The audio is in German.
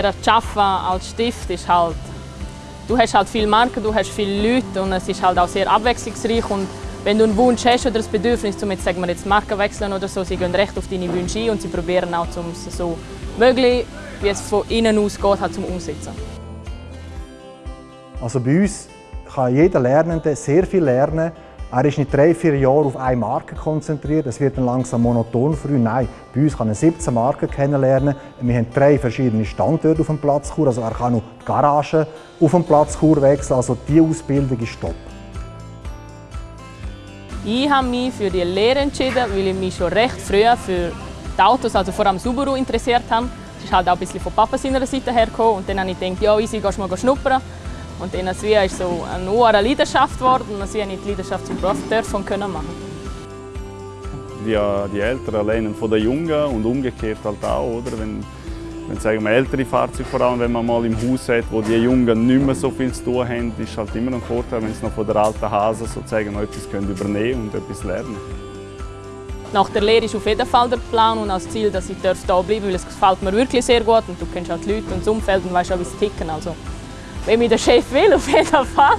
der Jaffa als Stift ist halt, du hast halt viele Marken, du hast viele Leute und es ist halt auch sehr abwechslungsreich und wenn du einen Wunsch hast oder das Bedürfnis, um jetzt, sagen wir jetzt Marken wechseln oder so, sie gehen recht auf deine Wünsche ein und sie probieren auch, um es so möglich, wie es von innen aus geht, halt zum Umsetzen. Also bei uns kann jeder Lernende sehr viel lernen. Er ist nicht drei, vier Jahre auf eine Marke konzentriert, es wird dann langsam monoton früh. Nein, bei uns kann er 17 Marken kennenlernen. Wir haben drei verschiedene Standorte auf dem Platz Chur, also er kann auch die Garage auf dem Platz Chur wechseln, also diese Ausbildung ist top. Ich habe mich für die Lehre entschieden, weil ich mich schon recht früh für die Autos, also vor allem Subaru, interessiert habe. Das ist halt auch ein bisschen von Papa seiner Seite hergekommen und dann habe ich gedacht, ja, easy, gehst mal schnuppern. Und dann ist es so eine hohe Leidenschaft geworden und habe ich die Leidenschaft zum Beruf dürfen können machen. Die, die Älteren lernen von den Jungen und umgekehrt halt auch, oder? Wenn, wenn sagen wir, ältere Fahrzeuge, vor allem wenn man mal im Haus hat, wo die Jungen nicht mehr so viel zu tun haben, ist halt immer ein Vorteil, wenn sie noch von der alten Hase sozusagen noch etwas können übernehmen und etwas lernen Nach der Lehre ist auf jeden Fall der Plan und das Ziel, dass ich hier bleiben darf, weil es gefällt mir wirklich sehr gut und du kennst auch die Leute und das Umfeld und weißt auch, wie sie ticken. Also, wenn mich der Chef will, auf jeden Fall.